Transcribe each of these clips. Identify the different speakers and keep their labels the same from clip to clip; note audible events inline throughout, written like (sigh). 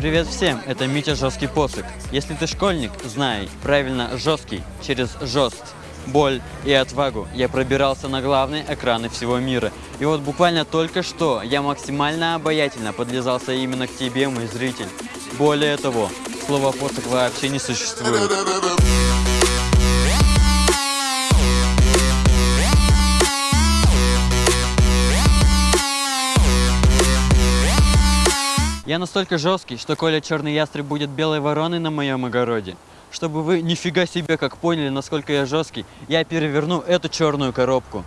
Speaker 1: Привет всем, это Митя Жесткий Посох. Если ты школьник, знай, правильно, жесткий, через жест, боль и отвагу я пробирался на главные экраны всего мира. И вот буквально только что я максимально обаятельно подлезался именно к тебе, мой зритель. Более того, слова посох вообще не существует. Я настолько жесткий, что Коля Черный Ястреб будет белой вороной на моем огороде. Чтобы вы нифига себе как поняли, насколько я жесткий, я переверну эту черную коробку.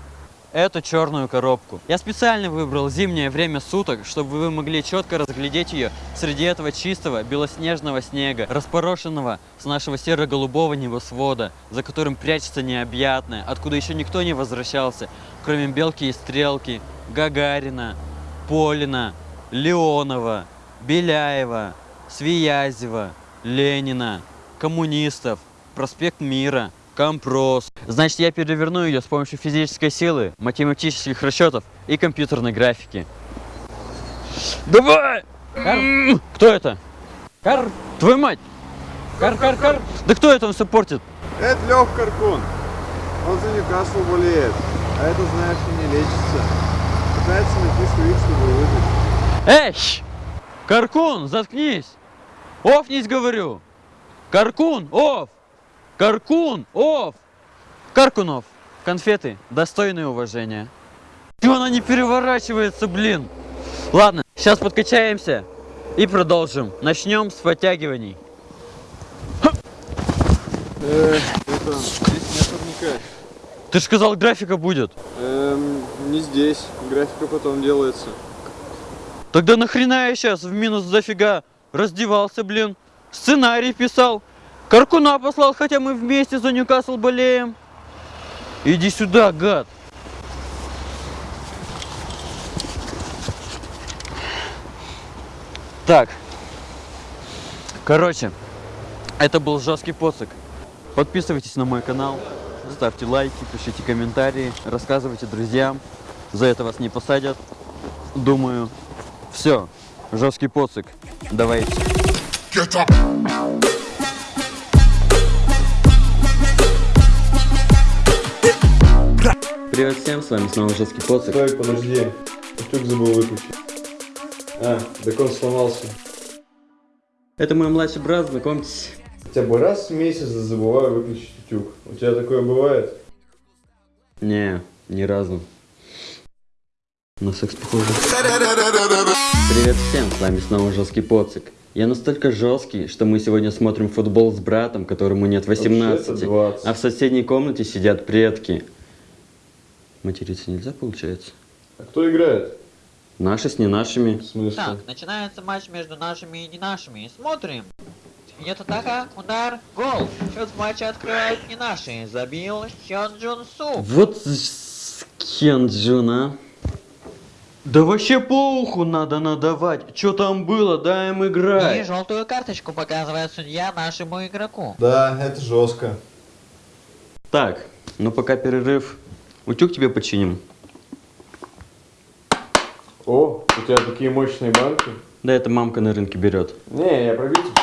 Speaker 1: Эту черную коробку. Я специально выбрал зимнее время суток, чтобы вы могли четко разглядеть ее среди этого чистого белоснежного снега, распорошенного с нашего серо-голубого небосвода, за которым прячется необъятное, откуда еще никто не возвращался, кроме Белки и Стрелки, Гагарина, Полина, Леонова, Беляева, Свиязева, Ленина, коммунистов, проспект Мира, Компрос. Значит, я переверну ее с помощью физической силы, математических расчетов и компьютерной графики. Давай! Кар... Кто это? Кар... Твою мать! Кар, кар, кар! Да кто это он все портит?
Speaker 2: Это Лех Каркун. Он за Ньюкасл болеет. А это, знаешь, не лечится. Пытается найти своих, чтобы выжить.
Speaker 1: Эй! Каркун, заткнись! Офнись, говорю! Каркун, оф! Каркун, оф! Каркунов, конфеты, достойные уважения. Чего она не переворачивается, блин? Ладно, сейчас подкачаемся и продолжим. Начнем с подтягиваний.
Speaker 2: Э, это, здесь нет турника.
Speaker 1: Ты же сказал, графика будет.
Speaker 2: Эм, не здесь. Графика потом делается.
Speaker 1: Тогда нахрена я сейчас в минус зафига раздевался, блин? Сценарий писал. Каркуна послал, хотя мы вместе за Ньюкасл болеем. Иди сюда, гад. Так. Короче, это был жесткий посох. Подписывайтесь на мой канал, ставьте лайки, пишите комментарии, рассказывайте друзьям. За это вас не посадят. Думаю, все, жесткий посох. Давайте.
Speaker 3: Get up.
Speaker 1: Привет всем, с вами снова жесткий посох.
Speaker 2: Стой, подожди. Утюг забыл выключить. А, так он сломался.
Speaker 1: Это мой младший брат, знакомьтесь.
Speaker 2: Хотя бы раз в месяц забываю выключить утюг. У тебя такое бывает?
Speaker 1: Не, ни разу. На секс похоже. Привет всем, с вами снова жесткий поцик. Я настолько жесткий, что мы сегодня смотрим футбол с братом, которому нет 18,
Speaker 2: Вообще-то 20.
Speaker 1: а в соседней комнате сидят предки. Материться нельзя, получается?
Speaker 2: А кто играет?
Speaker 1: Наши с не нашими.
Speaker 2: В смысле?
Speaker 4: Так, начинается матч между нашими и не нашими. Смотрим. Идет атака, удар, гол. Счет в матче открывают не наши. Забил Хён Джун Су.
Speaker 1: Вот с- Кенджун, а. Да вообще по уху надо надавать. Что там было, дай им
Speaker 4: И
Speaker 1: играть.
Speaker 4: желтую карточку показывает судья нашему игроку.
Speaker 2: Да, это жестко.
Speaker 1: Так, ну пока перерыв. Утюг тебе починим.
Speaker 2: О, у тебя такие мощные банки.
Speaker 1: Да это мамка на рынке берет.
Speaker 2: Не, я про Витебск.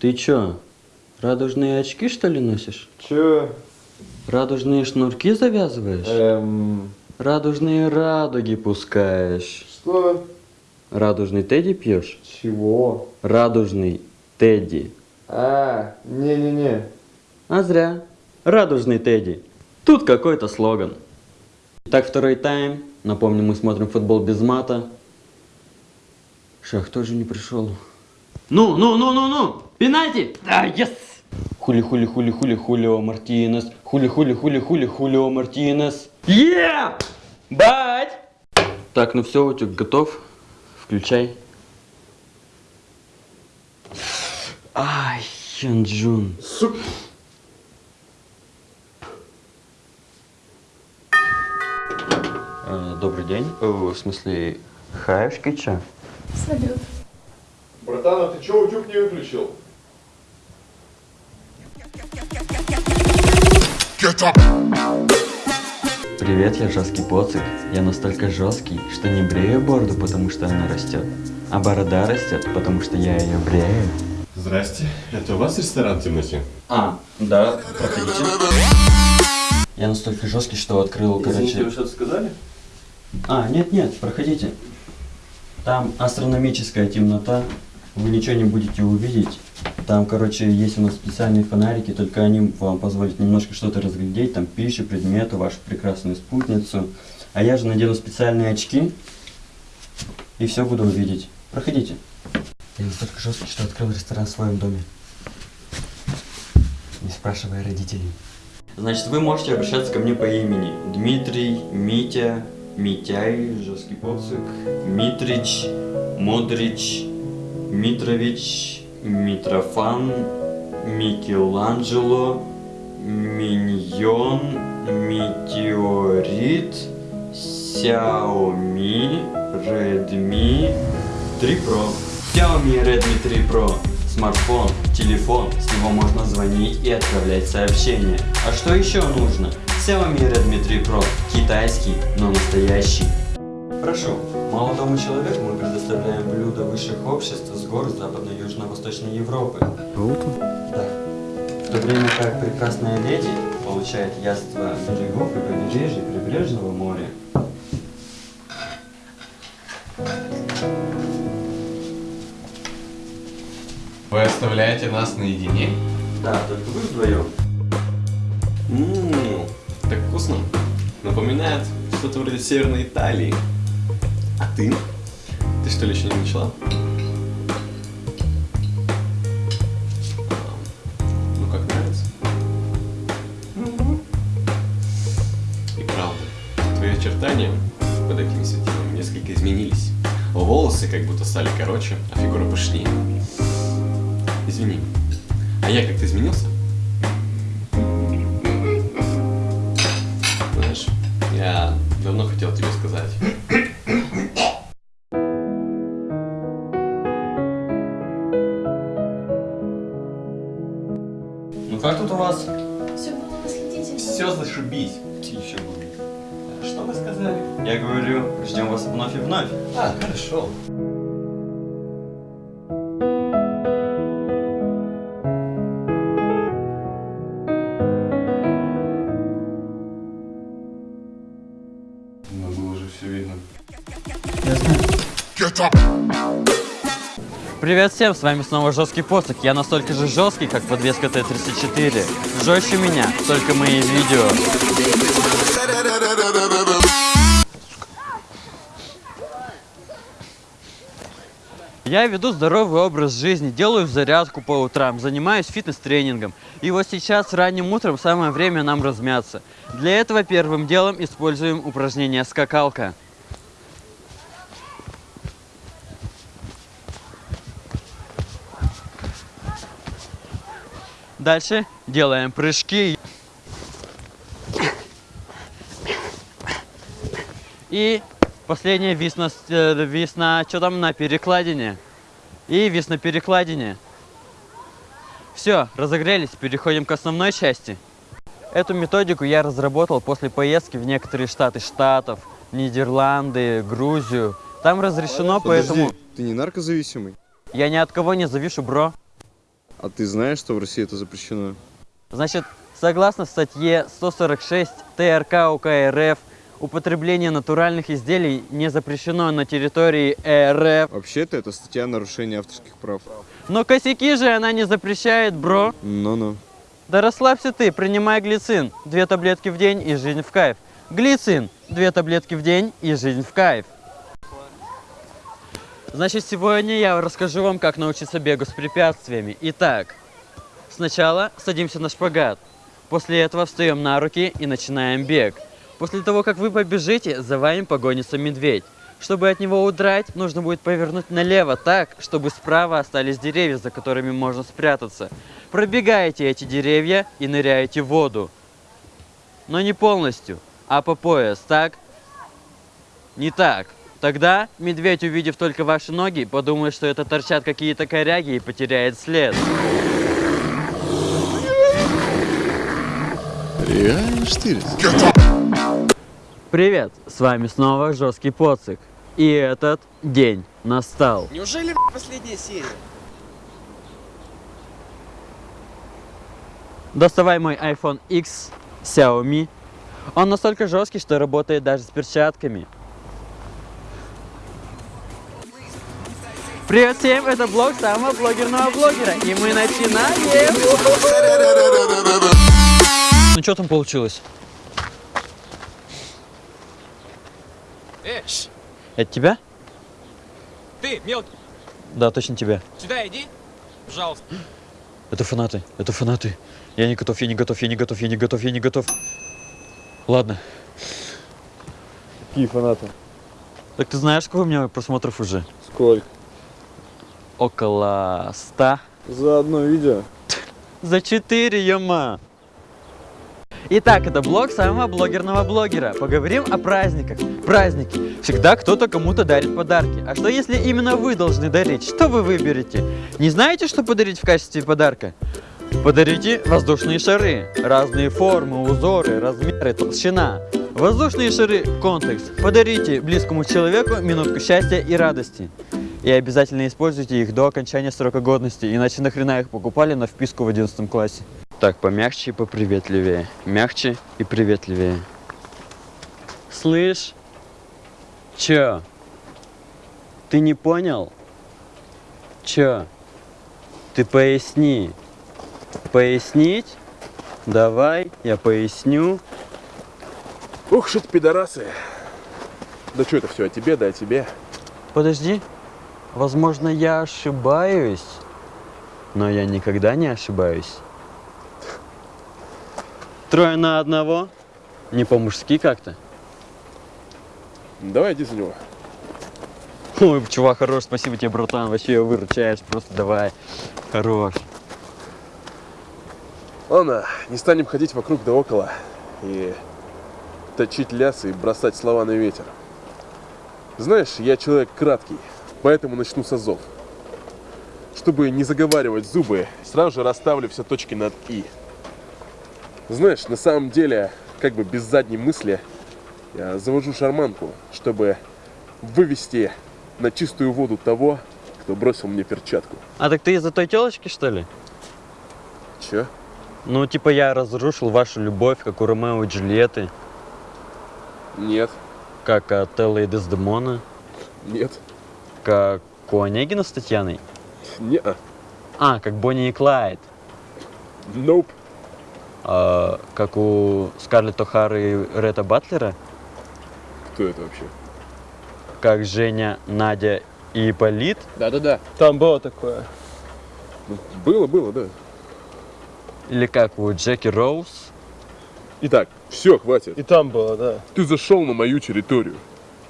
Speaker 1: Ты чё, радужные очки что ли носишь?
Speaker 2: Че?
Speaker 1: Радужные шнурки завязываешь?
Speaker 2: Эм,
Speaker 1: Радужные радуги пускаешь?
Speaker 2: что?
Speaker 1: Радужный тедди пьешь?
Speaker 2: Чего?
Speaker 1: Радужный тедди.
Speaker 2: А, не-не-не.
Speaker 1: А зря. Радужный тедди. Тут какой-то слоган. Так, второй тайм. Напомню, мы смотрим футбол без мата. Шах тоже не пришел. Ну, ну, ну, ну, ну! Пенальти! Да, yes! Хули, хули, хули, хули, хулио Мартинес. Хули, хули, хули, хули, хулио Мартинес. Е! Бать! Так, ну все, утюг готов. Включай. Ай, Хёнджун.
Speaker 2: Сука.
Speaker 1: Э, Добрый день. Э, В смысле, хаешки чё?
Speaker 5: Салют.
Speaker 2: Братан, а ты че утюг не выключил?
Speaker 3: Get up.
Speaker 1: Привет, я жесткий поцик. Я настолько жесткий, что не брею бороду, потому что она растет, а борода растет, потому что я ее брею.
Speaker 5: Здрасте, это у вас ресторан темноте?
Speaker 1: А, да, проходите. Я настолько жесткий, что открыл, короче...
Speaker 5: что-то сказали?
Speaker 1: А, нет, нет, проходите. Там астрономическая темнота, вы ничего не будете увидеть. Там, короче, есть у нас специальные фонарики, только они вам позволят немножко что-то разглядеть, там пищу, предметы, вашу прекрасную спутницу. А я же надену специальные очки и все буду увидеть. Проходите. Я настолько жесткий, что открыл ресторан в своем доме. Не спрашивая родителей. Значит, вы можете обращаться ко мне по имени. Дмитрий, Митя, Митяй, жесткий поцик, Митрич, Модрич, Митрович, Митрофан, Микеланджело, Миньон, Метеорит, Xiaomi, Redmi 3 Pro. Xiaomi Redmi 3 Pro. Смартфон, телефон, с него можно звонить и отправлять сообщения. А что еще нужно? Xiaomi Redmi 3 Pro. Китайский, но настоящий. Прошу, молодому человеку мы предоставляем блюда высших обществ с гор Западно-Южно-Восточной Европы. Да. В то время как прекрасная леди получает яство берегов и побережья прибрежного моря.
Speaker 5: Вы оставляете нас наедине?
Speaker 1: Да, только вы вдвоем.
Speaker 5: Ммм, так вкусно. Напоминает что-то вроде Северной Италии. Ты? Ты что ли еще не начала? Ну как нравится? И правда, твои очертания под этими светилами несколько изменились. Волосы как будто стали короче, а фигура пышнее. Извини, а я как-то изменился? Знаешь, я давно хотел тебе сказать.
Speaker 1: Говорю, ждем вас вновь и вновь.
Speaker 5: А, хорошо. Но было уже все видно.
Speaker 3: Get up.
Speaker 1: Привет всем, с вами снова Жесткий Посох. Я настолько же жесткий, как подвеска Т-34. Жестче меня, только мои видео. Я веду здоровый образ жизни, делаю зарядку по утрам, занимаюсь фитнес-тренингом. И вот сейчас ранним утром самое время нам размяться. Для этого первым делом используем упражнение скакалка. Дальше делаем прыжки. И последняя вис на, с- э, вис на, что там, на перекладине. И вис на перекладине. Все, разогрелись, переходим к основной части. Эту методику я разработал после поездки в некоторые штаты Штатов, Нидерланды, Грузию. Там разрешено, поэтому
Speaker 2: Подожди, ты не наркозависимый?
Speaker 1: я ни от кого не завишу, бро.
Speaker 2: А ты знаешь, что в России это запрещено?
Speaker 1: Значит, согласно статье 146 ТРК УК РФ, употребление натуральных изделий не запрещено на территории РФ.
Speaker 2: Вообще-то это статья нарушения авторских прав.
Speaker 1: Но косяки же она не запрещает, бро.
Speaker 2: Ну-ну.
Speaker 1: Да расслабься ты, принимай глицин. Две таблетки в день и жизнь в кайф. Глицин. Две таблетки в день и жизнь в кайф. Значит, сегодня я расскажу вам, как научиться бегу с препятствиями. Итак, сначала садимся на шпагат. После этого встаем на руки и начинаем бег. После того, как вы побежите, за вами погонится медведь. Чтобы от него удрать, нужно будет повернуть налево так, чтобы справа остались деревья, за которыми можно спрятаться. Пробегаете эти деревья и ныряете в воду. Но не полностью, а по пояс, так? Не так. Тогда медведь, увидев только ваши ноги, подумает, что это торчат какие-то коряги и потеряет след.
Speaker 2: Реально штырь?
Speaker 1: Привет, с вами снова Жесткий Поцик. И этот день настал.
Speaker 6: Неужели последняя серия?
Speaker 1: Доставай мой iPhone X Xiaomi. Он настолько жесткий, что работает даже с перчатками. Привет всем, это блог самого блогерного блогера. И мы начинаем. Ну что там получилось?
Speaker 6: Ш,
Speaker 1: Это тебя?
Speaker 6: ты, мелкий,
Speaker 1: Да, точно тебя.
Speaker 6: сюда иди. Пожалуйста.
Speaker 1: Это фанаты, это фанаты. Я не готов, я не готов, я не готов, я не готов, я не готов. Ладно.
Speaker 2: Какие фанаты?
Speaker 1: Так ты знаешь, сколько у меня просмотров уже?
Speaker 2: Сколько?
Speaker 1: Около ста.
Speaker 2: За одно видео?
Speaker 1: За 4, ёма! Итак, это блог самого блогерного блогера. Поговорим о праздниках. Праздники. Всегда кто-то кому-то дарит подарки. А что если именно вы должны дарить? Что вы выберете? Не знаете, что подарить в качестве подарка? Подарите воздушные шары. Разные формы, узоры, размеры, толщина. Воздушные шары контекст. Подарите близкому человеку минутку счастья и радости. И обязательно используйте их до окончания срока годности, иначе нахрена их покупали на вписку в 11 классе. Так, помягче и поприветливее. Мягче и приветливее. Слышь? Чё? Ты не понял? Чё? Ты поясни. Пояснить? Давай, я поясню.
Speaker 7: Ух, что пидорасы. Да что это все о тебе, да о тебе.
Speaker 1: Подожди. Возможно, я ошибаюсь, но я никогда не ошибаюсь. Трое на одного? Не по-мужски как-то?
Speaker 7: Давай иди за него.
Speaker 1: Ой, чувак, хорош, спасибо тебе, братан, вообще выручаешь, просто давай. Хорош.
Speaker 7: Ладно, не станем ходить вокруг да около и точить лясы и бросать слова на ветер. Знаешь, я человек краткий, поэтому начну с азов. Чтобы не заговаривать зубы, сразу же расставлю все точки над «и». Знаешь, на самом деле, как бы без задней мысли, я завожу шарманку, чтобы вывести на чистую воду того, кто бросил мне перчатку.
Speaker 1: А так ты из-за той телочки, что ли?
Speaker 7: Чё?
Speaker 1: Ну, типа я разрушил вашу любовь, как у Ромео и Джульетты,
Speaker 7: Нет,
Speaker 1: как от Эллы и Дездемона,
Speaker 7: нет,
Speaker 1: как у Онегина с Татьяной.
Speaker 7: не
Speaker 1: А, как Бонни и Клайд.
Speaker 7: Nope.
Speaker 1: А, как у Скарлетт О'Хары и Ретта Батлера.
Speaker 7: Кто это вообще?
Speaker 1: Как Женя, Надя и Ипполит.
Speaker 6: Да-да-да. Там было такое.
Speaker 7: Ну, было, было, да.
Speaker 1: Или как у Джеки Роуз.
Speaker 7: Итак, все, хватит.
Speaker 6: И там было, да.
Speaker 7: Ты зашел на мою территорию.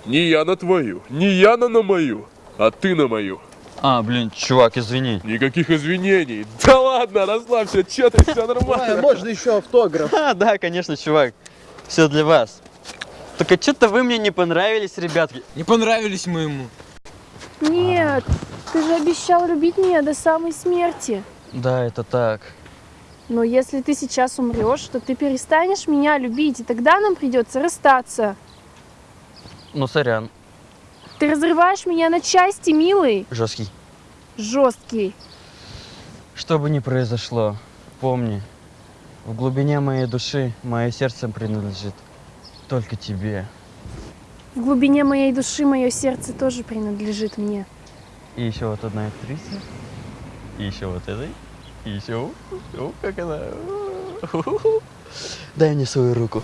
Speaker 7: Не я на твою, не я на, на мою, а ты на мою.
Speaker 1: А, блин, чувак, извини.
Speaker 7: Никаких извинений. Да ладно, расслабься, че ты, все нормально.
Speaker 6: можно еще автограф.
Speaker 1: А, (laughs) да, конечно, чувак. Все для вас. Только что-то вы мне не понравились, ребятки.
Speaker 6: Не понравились мы ему.
Speaker 8: Нет, ты же обещал любить меня до самой смерти.
Speaker 1: Да, это так.
Speaker 8: Но если ты сейчас умрешь, то ты перестанешь меня любить, и тогда нам придется расстаться.
Speaker 1: Ну, сорян.
Speaker 8: Ты разрываешь меня на части, милый,
Speaker 1: Жесткий.
Speaker 8: жесткий.
Speaker 1: Что бы ни произошло, помни, в глубине моей души мое сердце принадлежит только тебе.
Speaker 8: В глубине моей души мое сердце тоже принадлежит мне.
Speaker 1: И еще вот одна актриса. И еще вот этой. И еще... О, как она... Дай мне свою руку.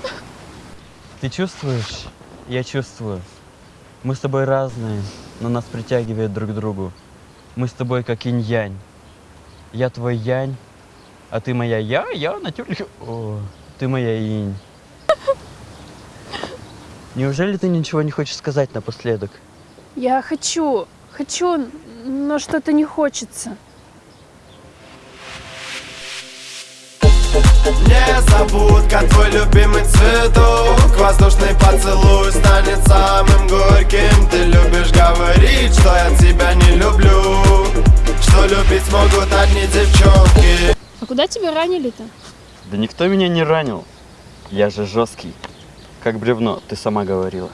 Speaker 1: Ты чувствуешь? Я чувствую. Мы с тобой разные, но нас притягивает друг к другу. Мы с тобой как инь-янь. Я твой янь, а ты моя я, я на тюльке. О, ты моя инь. Неужели ты ничего не хочешь сказать напоследок?
Speaker 8: Я хочу, хочу, но что-то не хочется.
Speaker 9: Незабудка, твой любимый цветок Воздушный поцелуй станет самым горьким Ты любишь говорить, что я тебя не люблю Что любить смогут одни девчонки
Speaker 8: А куда тебя ранили-то?
Speaker 1: Да никто меня не ранил. Я же жесткий. как бревно, ты сама говорила.